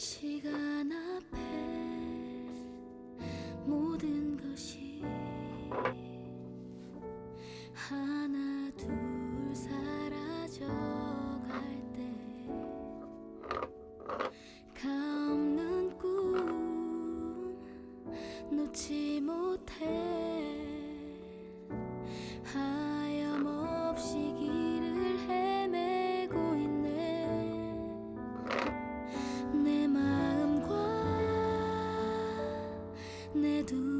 시간. 내두